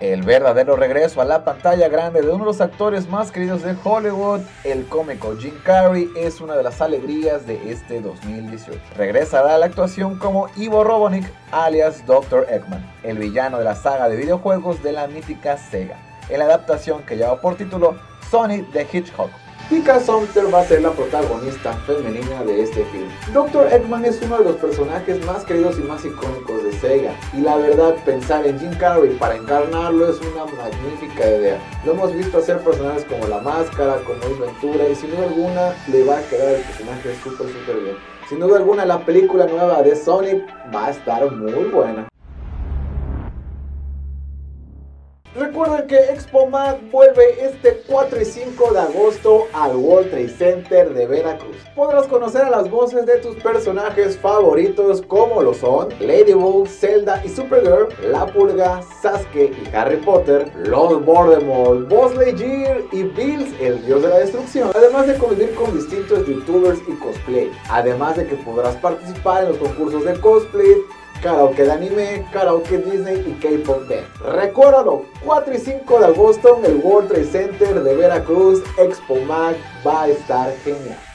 El verdadero regreso a la pantalla grande de uno de los actores más queridos de Hollywood, el cómico Jim Carrey, es una de las alegrías de este 2018. Regresará a la actuación como Ivo Robotnik, alias Dr. Eggman, el villano de la saga de videojuegos de la mítica Sega, en la adaptación que lleva por título Sonic the Hedgehog. Tika Sumpter va a ser la protagonista femenina de este film. Dr. Eggman es uno de los personajes más queridos y más icónicos Sega, y la verdad pensar en Jim Carrey para encarnarlo es una magnífica idea. Lo hemos visto hacer personajes como La Máscara, como Ace Ventura, y sin duda alguna le va a quedar el personaje súper súper bien. Sin duda alguna la película nueva de Sonic va a estar muy buena. Recuerden que Expo Mag vuelve este 4 y 5 de agosto al World Trade Center de Veracruz. Podrás conocer a las voces de tus personajes favoritos como lo son Ladybug, Zelda y Supergirl, La Pulga, Sasuke y Harry Potter, Lord Voldemort, Buzz Lightyear y Bills, el dios de la destrucción. Además de convivir con distintos youtubers y cosplay. Además de que podrás participar en los concursos de cosplay, karaoke de anime, karaoke Disney y K-Pop Band. Recuérdalo, 4 y 5 de agosto en el World Trade Center de Veracruz, Expo Mag va a estar genial.